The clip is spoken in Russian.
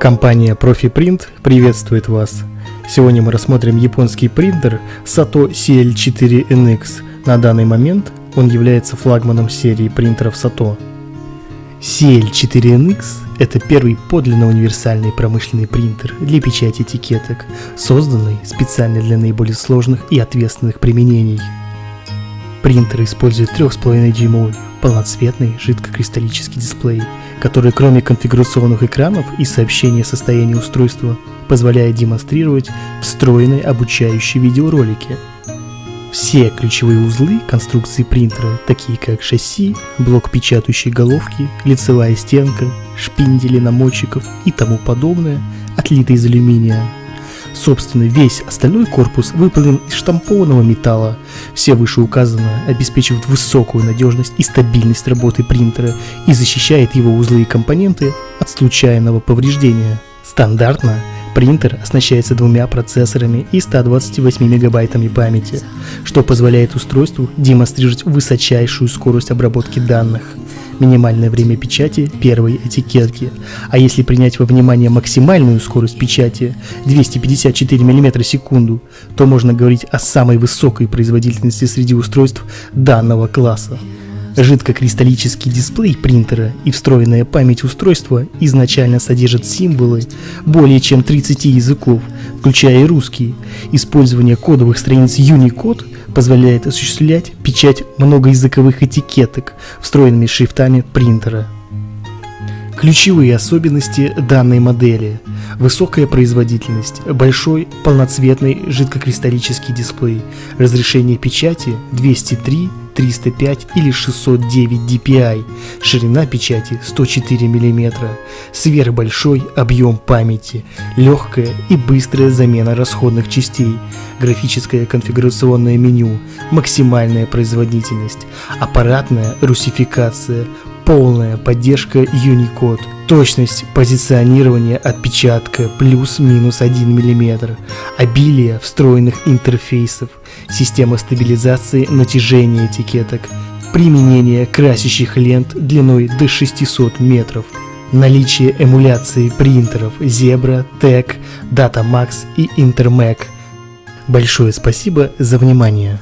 Компания ProfiPrint приветствует вас. Сегодня мы рассмотрим японский принтер Sato CL4NX. На данный момент он является флагманом серии принтеров Sato. CL4NX – это первый подлинно универсальный промышленный принтер для печати этикеток, созданный специально для наиболее сложных и ответственных применений. Принтер использует 3,5 дюймовый полноцветный жидкокристаллический дисплей, который кроме конфигурационных экранов и сообщения о состоянии устройства позволяет демонстрировать встроенные обучающие видеоролики. Все ключевые узлы конструкции принтера, такие как шасси, блок печатающей головки, лицевая стенка, шпиндели намочеков и тому подобное, отлиты из алюминия, Собственно, весь остальной корпус выполнен из штампованного металла. Все вышеуказанное обеспечивает высокую надежность и стабильность работы принтера и защищает его узлы и компоненты от случайного повреждения. Стандартно принтер оснащается двумя процессорами и 128 мегабайтами памяти, что позволяет устройству демонстрировать высочайшую скорость обработки данных – минимальное время печати первой этикетки. А если принять во внимание максимальную скорость печати 254 мм в секунду, то можно говорить о самой высокой производительности среди устройств данного класса. Жидкокристаллический дисплей принтера и встроенная память устройства изначально содержат символы более чем 30 языков, включая и русский. Использование кодовых страниц Unicode позволяет осуществлять печать многоязыковых этикеток встроенными шрифтами принтера. Ключевые особенности данной модели – высокая производительность, большой полноцветный жидкокристаллический дисплей, разрешение печати 203 305 или 609 dpi, ширина печати 104 мм, сверхбольшой объем памяти, легкая и быстрая замена расходных частей, графическое конфигурационное меню, максимальная производительность, аппаратная русификация, полная поддержка Unicode, точность позиционирования отпечатка плюс-минус 1 мм, обилие встроенных интерфейсов, система стабилизации натяжения этикеток, применение красящих лент длиной до 600 метров, наличие эмуляции принтеров Zebra, TEC, DataMax и Intermac. Большое спасибо за внимание.